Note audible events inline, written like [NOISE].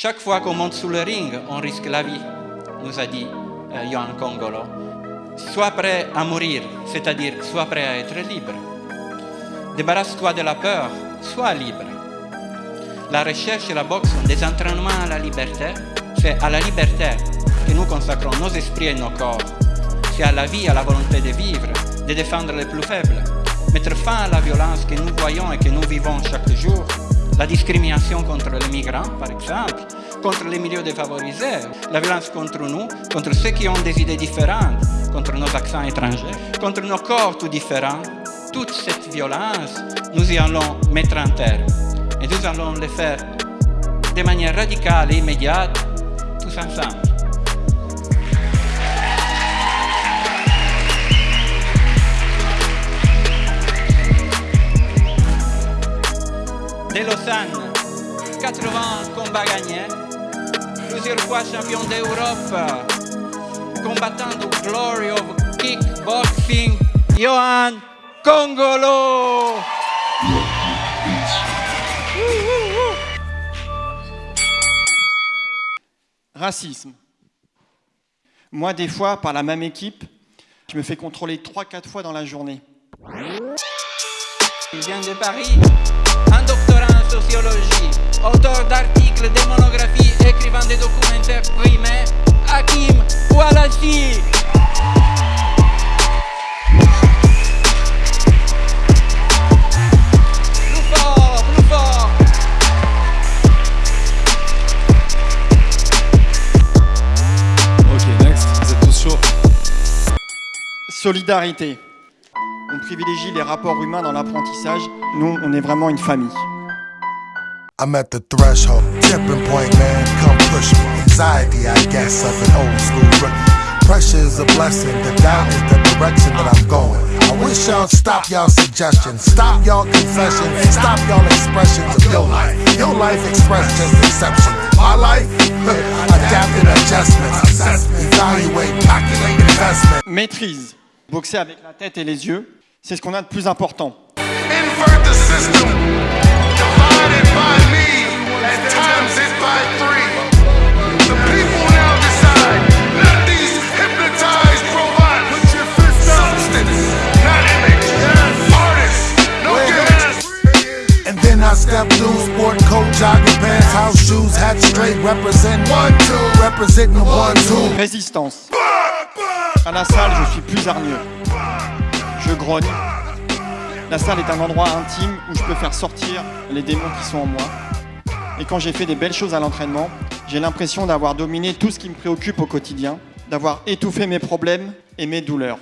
Chaque fois qu'on monte sous le ring, on risque la vie, nous a dit euh, Johan Congolo. Sois prêt à mourir, c'est-à-dire sois prêt à être libre. Débarrasse-toi de la peur, sois libre. La recherche et la boxe sont des entraînements à la liberté. C'est à la liberté que nous consacrons nos esprits et nos corps. C'est à la vie, à la volonté de vivre, de défendre les plus faibles, mettre fin à la violence que nous voyons et que nous vivons chaque jour, la discrimination contre les migrants, par exemple, contre les milieux défavorisés, la violence contre nous, contre ceux qui ont des idées différentes, contre nos accents étrangers, contre nos corps tout différents. Toute cette violence, nous y allons mettre en terre. Et nous allons le faire de manière radicale et immédiate, tous ensemble. De Lausanne, 80 combats gagnés, plusieurs fois champion d'Europe, combattant du glory of kickboxing, Johan Congolo. Racisme. Moi, des fois, par la même équipe, je me fais contrôler 3-4 fois dans la journée. Il vient de Paris, sociologie, auteur d'articles, de monographies, écrivant des documentaires primés, Hakim Oualassi. Plus fort, plus fort. Ok, next. Vous êtes tous chauds. Solidarité. On privilégie les rapports humains dans l'apprentissage. Nous, on est vraiment une famille. I'm at the threshold, tipping point, man, come push me. Anxiety, I guess, of an old school rookie. Pressure is a blessing, the doubt is the direction that I'm going. I wish y'all stop y'all suggestions, stop y'all confessions, stop y'all expressions of your life. Your life expressed just exception. My life, [LAUGHS] adapting adjustments, assessment, evaluate, calculate investment. Maîtrise. Boxer avec la tête et les yeux, c'est ce qu'on a de plus important. Invert the system, Résistance. À la salle, je suis plus hargneux. Je grogne. La salle est un endroit intime où je peux faire sortir les démons qui sont en moi. Et quand j'ai fait des belles choses à l'entraînement, j'ai l'impression d'avoir dominé tout ce qui me préoccupe au quotidien, d'avoir étouffé mes problèmes et mes douleurs.